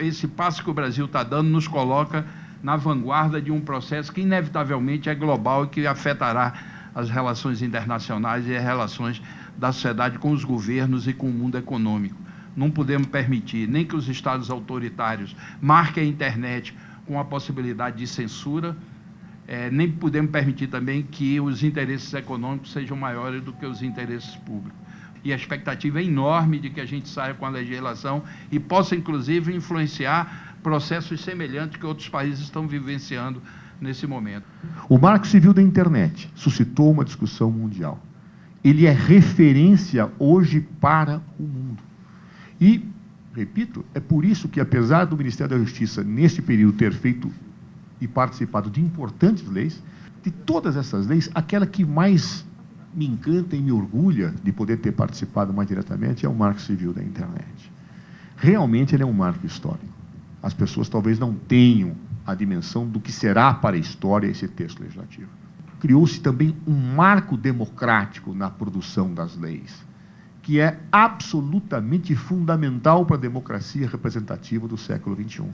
Esse passo que o Brasil está dando nos coloca na vanguarda de um processo que inevitavelmente é global e que afetará as relações internacionais e as relações da sociedade com os governos e com o mundo econômico. Não podemos permitir nem que os estados autoritários marquem a internet com a possibilidade de censura, é, nem podemos permitir também que os interesses econômicos sejam maiores do que os interesses públicos. E a expectativa é enorme de que a gente saia com a legislação e possa, inclusive, influenciar processos semelhantes que outros países estão vivenciando nesse momento. O Marco Civil da Internet suscitou uma discussão mundial. Ele é referência hoje para o mundo. E, repito, é por isso que, apesar do Ministério da Justiça, neste período, ter feito e participado de importantes leis, de todas essas leis, aquela que mais me encanta e me orgulha de poder ter participado mais diretamente é o Marco Civil da Internet. Realmente ele é um marco histórico. As pessoas talvez não tenham a dimensão do que será para a história esse texto legislativo. Criou-se também um marco democrático na produção das leis, que é absolutamente fundamental para a democracia representativa do século XXI.